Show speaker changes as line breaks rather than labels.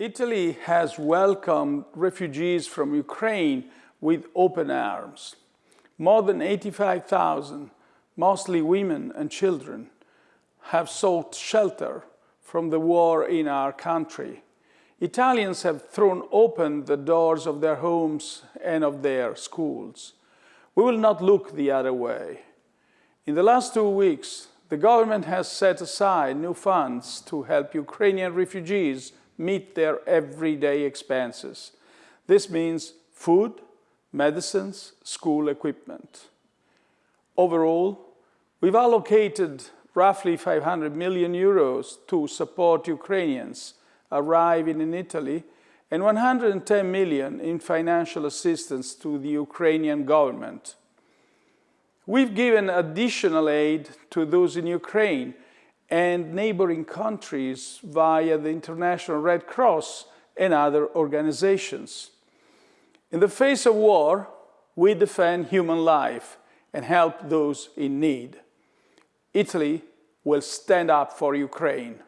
Italy has welcomed refugees from Ukraine with open arms. More than 85,000, mostly women and children, have sought shelter from the war in our country. Italians have thrown open the doors of their homes and of their schools. We will not look the other way. In the last two weeks, the government has set aside new funds to help Ukrainian refugees meet their everyday expenses. This means food, medicines, school equipment. Overall, we've allocated roughly 500 million euros to support Ukrainians arriving in Italy and 110 million in financial assistance to the Ukrainian government. We've given additional aid to those in Ukraine and neighboring countries via the International Red Cross and other organizations. In the face of war, we defend human life and help those in need. Italy will stand up for Ukraine.